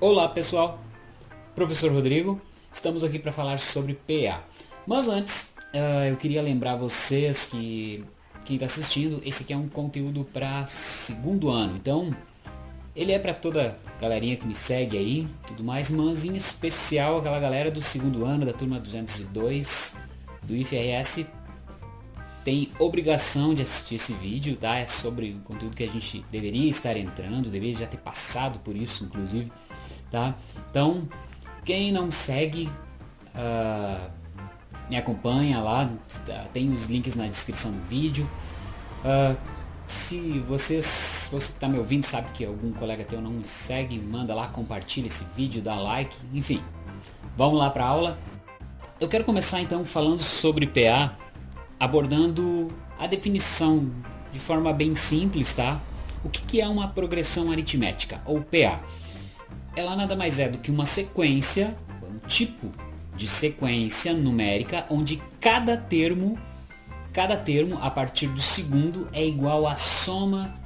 Olá pessoal, professor Rodrigo, estamos aqui para falar sobre PA. Mas antes, uh, eu queria lembrar vocês que quem está assistindo, esse aqui é um conteúdo para segundo ano, então ele é para toda galerinha que me segue aí, tudo mais, mas em especial aquela galera do segundo ano, da turma 202 do IFRS, tem obrigação de assistir esse vídeo, tá? É sobre o conteúdo que a gente deveria estar entrando, deveria já ter passado por isso, inclusive tá? Então, quem não segue, uh, me acompanha lá, tá? tem os links na descrição do vídeo. Uh, se vocês, você que está me ouvindo sabe que algum colega teu não me segue, manda lá, compartilha esse vídeo, dá like, enfim. Vamos lá para a aula. Eu quero começar então falando sobre PA, abordando a definição de forma bem simples, tá? O que, que é uma progressão aritmética, ou PA? Ela nada mais é do que uma sequência, um tipo de sequência numérica onde cada termo, cada termo a partir do segundo é igual à soma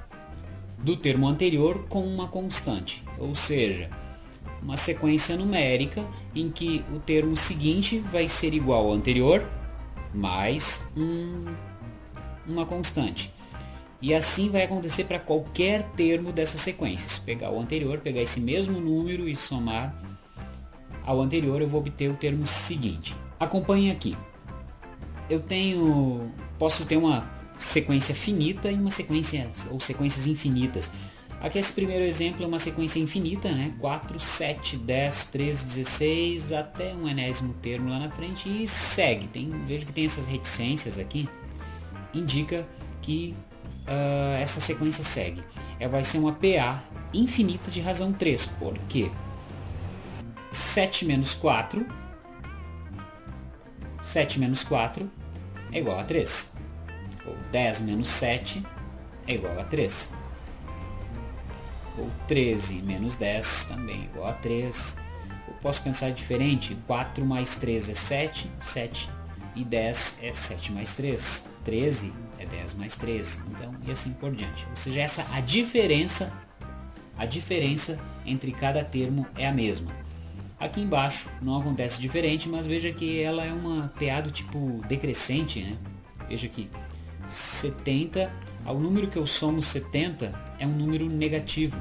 do termo anterior com uma constante. Ou seja, uma sequência numérica em que o termo seguinte vai ser igual ao anterior mais um, uma constante. E assim vai acontecer para qualquer termo dessa sequência. Se pegar o anterior, pegar esse mesmo número e somar ao anterior, eu vou obter o termo seguinte. Acompanhe aqui. Eu tenho, posso ter uma sequência finita e uma sequência ou sequências infinitas. Aqui esse primeiro exemplo é uma sequência infinita, né? 4, 7, 10, 13, 16, até um enésimo termo lá na frente e segue. Tem, vejo que tem essas reticências aqui. Indica que uh, essa sequência segue. Ela vai ser uma PA infinita de razão 3, porque 7 menos 4, 7 menos 4 é igual a 3. Ou 10 menos 7 é igual a 3. Ou 13 menos 10 também é igual a 3. Eu posso pensar diferente, 4 mais 3 é 7, 7 e 10 é 7 mais 3. 13 é 10 mais 3, então, e assim por diante. Ou seja, essa a diferença, a diferença entre cada termo é a mesma. Aqui embaixo não acontece diferente, mas veja que ela é uma PA do tipo decrescente, né? Veja aqui, 70, ao número que eu somo 70 é um número negativo,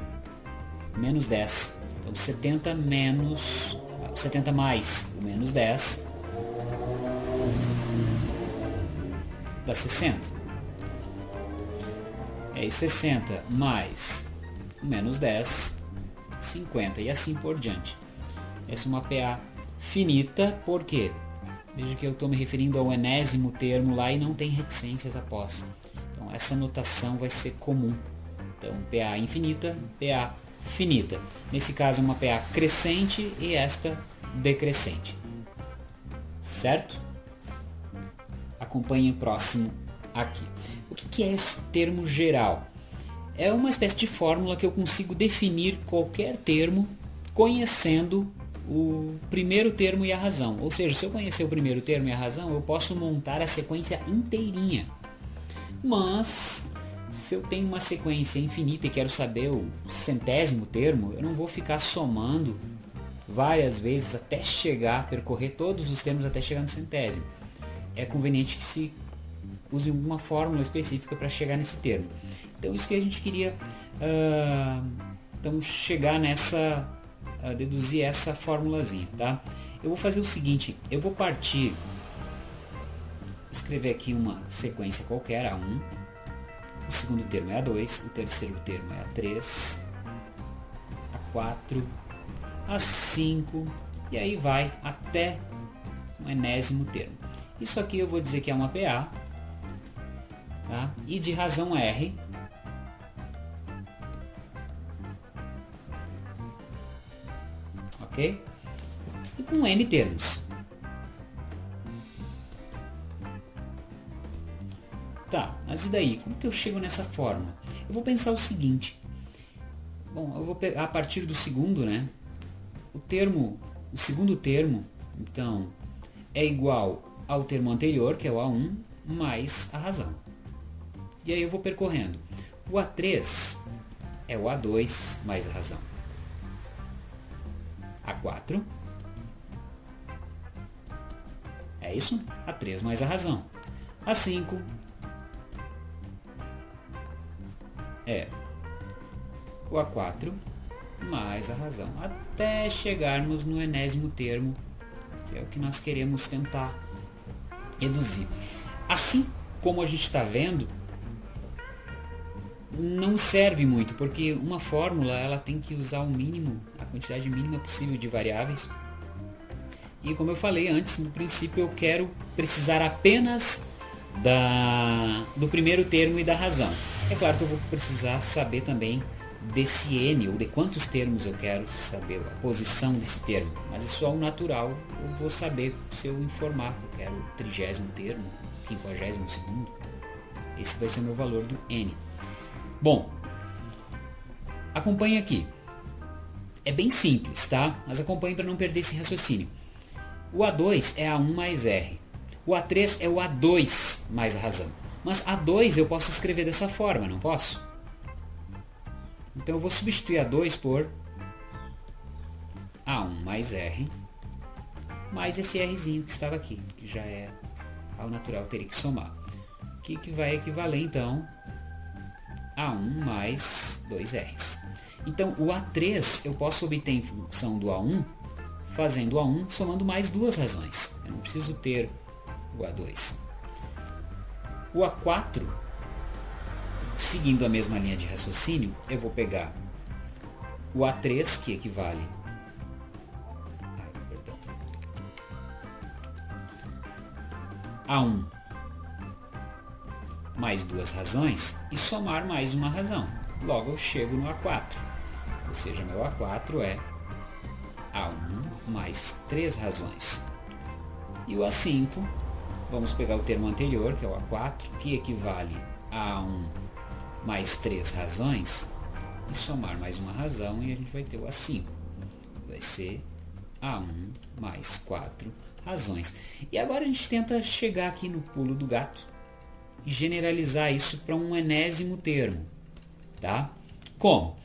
menos 10. Então 70 menos, 70 mais o menos 10 dá 60. É 60 mais menos 10, 50 e assim por diante. Essa é uma PA finita, porque veja que eu estou me referindo ao enésimo termo lá e não tem reticências após. Então essa notação vai ser comum. Então PA infinita, PA finita. Nesse caso uma PA crescente e esta decrescente. Certo? Acompanhe o próximo aqui. O que é esse termo geral? É uma espécie de fórmula que eu consigo definir qualquer termo conhecendo o primeiro termo e a razão. Ou seja, se eu conhecer o primeiro termo e a razão, eu posso montar a sequência inteirinha. Mas se eu tenho uma sequência infinita e quero saber o centésimo termo, eu não vou ficar somando várias vezes até chegar, percorrer todos os termos até chegar no centésimo. É conveniente que se use uma fórmula específica para chegar nesse termo. Então isso que a gente queria uh, então chegar nessa, uh, deduzir essa formulazinha, tá? Eu vou fazer o seguinte, eu vou partir, escrever aqui uma sequência qualquer, A1, o segundo termo é A2, o terceiro termo é A3, A4, A5, e aí vai até o enésimo termo. Isso aqui eu vou dizer que é uma PA, Tá? E de razão R, ok? E com N termos. Tá, mas e daí? Como que eu chego nessa forma? Eu vou pensar o seguinte. Bom, eu vou pegar a partir do segundo, né? O termo, o segundo termo, então, é igual ao termo anterior, que é o A1, mais a razão. E aí eu vou percorrendo. O A3 é o A2 mais a razão. A4. É isso? A3 mais a razão. A5 é o A4 mais a razão. Até chegarmos no enésimo termo, que é o que nós queremos tentar reduzir. Assim como a gente está vendo, não serve muito, porque uma fórmula ela tem que usar o mínimo, a quantidade mínima possível de variáveis. E como eu falei antes, no princípio eu quero precisar apenas da, do primeiro termo e da razão. É claro que eu vou precisar saber também desse n, ou de quantos termos eu quero saber, a posição desse termo. Mas isso é o natural, eu vou saber se eu informar que eu quero o trigésimo termo, quinquagésimo segundo. Esse vai ser o meu valor do n. Bom, acompanhe aqui. É bem simples, tá? Mas acompanhe para não perder esse raciocínio. O A2 é A1 mais R. O A3 é o A2 mais a razão. Mas A2 eu posso escrever dessa forma, não posso? Então eu vou substituir A2 por A1 mais R, mais esse Rzinho que estava aqui, que já é ao natural, teria que somar. Que, que vai equivaler então a1 mais 2Rs. Então, o A3 eu posso obter em função do A1, fazendo o A1 somando mais duas razões. Eu não preciso ter o A2. O A4, seguindo a mesma linha de raciocínio, eu vou pegar o A3, que equivale a 1 mais duas razões e somar mais uma razão. Logo eu chego no A4. Ou seja, meu A4 é A1 mais três razões. E o A5, vamos pegar o termo anterior, que é o A4, que equivale a A1 mais três razões, e somar mais uma razão e a gente vai ter o A5. Vai ser A1 mais quatro razões. E agora a gente tenta chegar aqui no pulo do gato e generalizar isso para um enésimo termo. Tá? Como?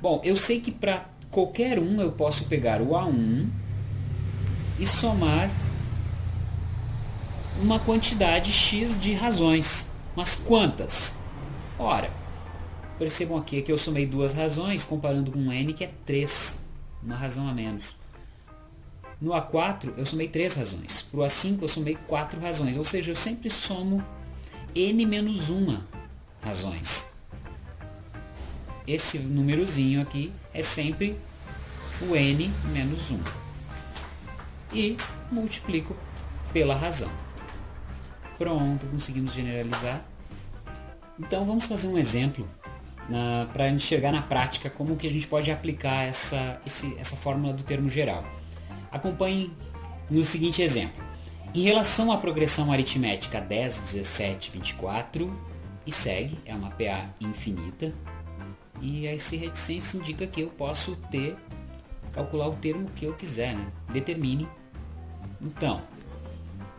Bom, eu sei que para qualquer um eu posso pegar o A1 e somar uma quantidade X de razões. Mas quantas? Ora, percebam aqui que eu somei duas razões, comparando com N que é 3, uma razão a menos. No A4 eu somei três razões, para o A5 eu somei quatro razões, ou seja, eu sempre somo n menos uma razões. Esse númerozinho aqui é sempre o n menos 1. E multiplico pela razão. Pronto, conseguimos generalizar. Então vamos fazer um exemplo para enxergar na prática como que a gente pode aplicar essa, esse, essa fórmula do termo geral. Acompanhe no seguinte exemplo. Em relação à progressão aritmética 10, 17, 24 e segue, é uma PA infinita. E esse reticência indica que eu posso ter, calcular o termo que eu quiser, né? Determine. Então,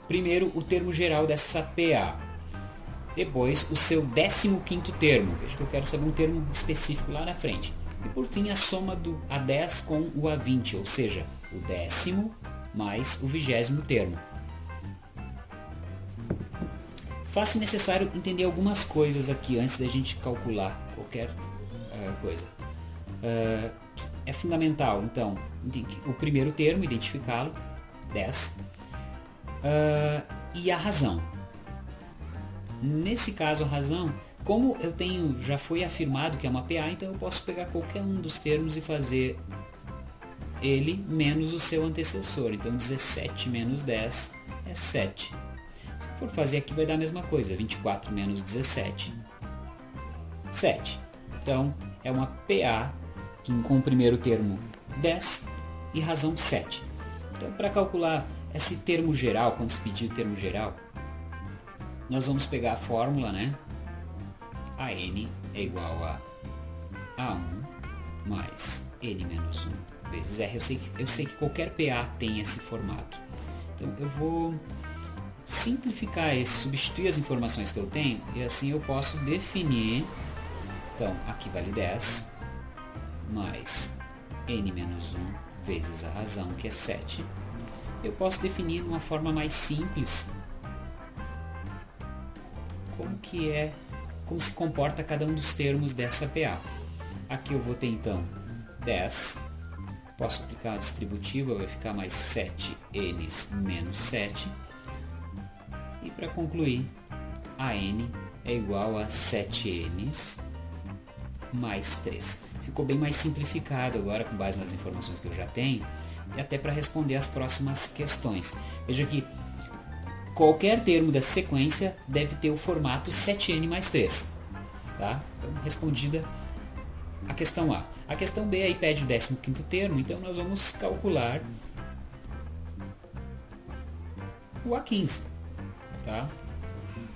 primeiro o termo geral dessa PA. Depois o seu 15º termo. Veja que eu quero saber um termo específico lá na frente. E por fim a soma do A10 com o A20, ou seja, o décimo mais o vigésimo termo faz-se necessário entender algumas coisas aqui antes da gente calcular qualquer uh, coisa. Uh, é fundamental, então, o primeiro termo, identificá-lo, 10, uh, e a razão. Nesse caso, a razão, como eu tenho, já foi afirmado que é uma PA, então eu posso pegar qualquer um dos termos e fazer ele menos o seu antecessor. Então 17 menos 10 é 7. For fazer aqui vai dar a mesma coisa, 24 menos 17, 7. Então é uma PA que com o primeiro termo 10 e razão 7. Então para calcular esse termo geral, quando se pedir o termo geral, nós vamos pegar a fórmula, né? A n é igual a A1 mais n menos 1 vezes R. Eu sei, que, eu sei que qualquer PA tem esse formato. Então eu vou simplificar esse, substituir as informações que eu tenho e assim eu posso definir, então aqui vale 10 mais n menos 1 vezes a razão, que é 7. Eu posso definir de uma forma mais simples como que é, como se comporta cada um dos termos dessa PA. Aqui eu vou ter então 10, posso aplicar a distributiva, vai ficar mais 7n menos 7. Para concluir, a n é igual a 7n mais 3. Ficou bem mais simplificado agora com base nas informações que eu já tenho e até para responder as próximas questões. Veja que qualquer termo dessa sequência deve ter o formato 7n mais 3. Tá? Então, respondida a questão A. A questão B aí pede o 15º termo, então nós vamos calcular o A15. Tá?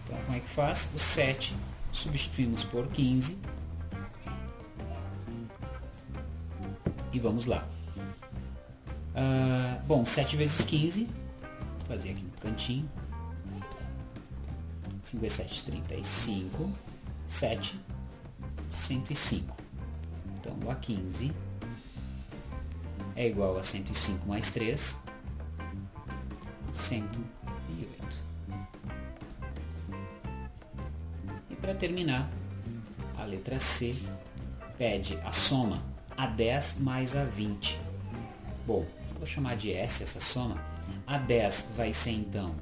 Então, como é que faz? O 7 substituímos por 15 e vamos lá. Uh, bom, 7 vezes 15, vou fazer aqui no cantinho. 5 vezes 7, 35. 7, 105. Então, o A15 é igual a 105 mais 3, 108. Para terminar, a letra C pede a soma A10 mais A20. Bom, vou chamar de S essa soma. A10 vai ser então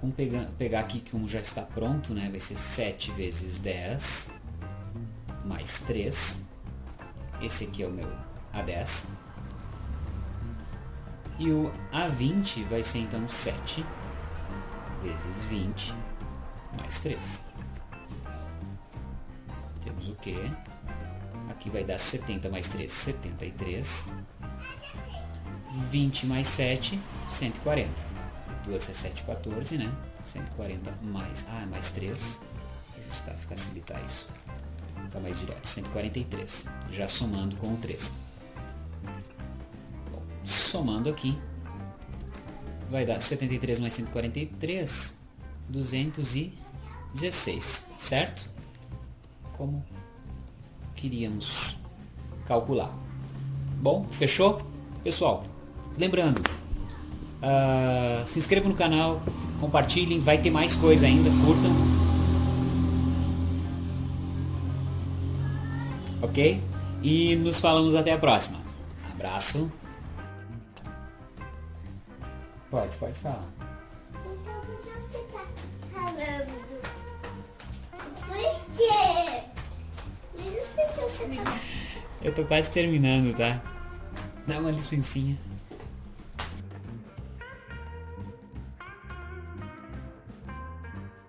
Vamos pegar, pegar aqui que um já está pronto, né? Vai ser 7 vezes 10 mais 3. Esse aqui é o meu A10. E o A20 vai ser então 7 vezes 20 mais 3. Temos o que? Aqui vai dar 70 mais 3, 73. 20 mais 7, 140. 2 é 7, 14, né? 140 mais, ah, mais 3. Ajustar, facilitar isso. Fica mais direto. 143. Já somando com o 3. Bom, somando aqui, vai dar 73 mais 143, 216, certo? Como queríamos calcular. Bom, fechou? Pessoal, lembrando, Uh, se inscrevam no canal, compartilhem, vai ter mais coisa ainda, curtam. Ok? E nos falamos até a próxima. Abraço. Pode, pode falar. Eu tô quase terminando, tá? Dá uma licencinha.